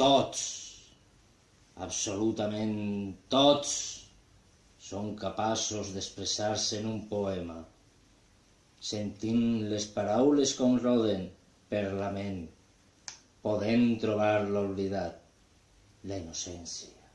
tots, absolutament tots, són capaços d'expressar-se en un poema. sentint les paraules com roden per la ment, podent trobar l'oblidat, la innocència.